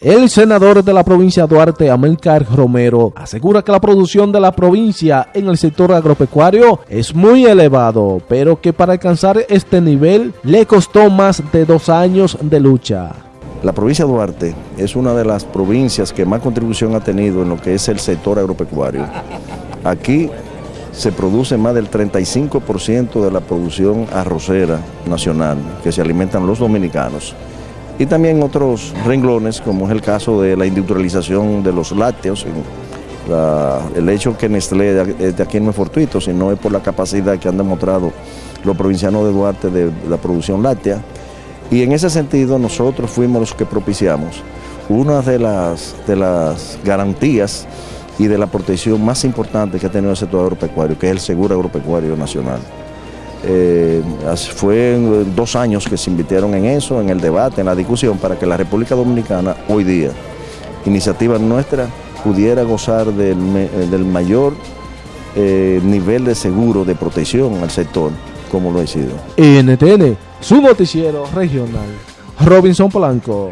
El senador de la provincia de Duarte, Amilcar Romero, asegura que la producción de la provincia en el sector agropecuario es muy elevado, pero que para alcanzar este nivel le costó más de dos años de lucha. La provincia de Duarte es una de las provincias que más contribución ha tenido en lo que es el sector agropecuario. Aquí se produce más del 35% de la producción arrocera nacional que se alimentan los dominicanos y también otros renglones, como es el caso de la industrialización de los lácteos. el hecho que Nestlé de aquí no es fortuito, sino es por la capacidad que han demostrado los provincianos de Duarte de la producción láctea. Y en ese sentido nosotros fuimos los que propiciamos una de las, de las garantías y de la protección más importante que ha tenido el sector agropecuario, que es el seguro agropecuario nacional. Eh, fue dos años que se invitaron en eso, en el debate, en la discusión, para que la República Dominicana hoy día, iniciativa nuestra, pudiera gozar del, mayor eh, nivel de seguro, de protección al sector, como lo ha sido. NTN, su noticiero regional, Robinson Polanco.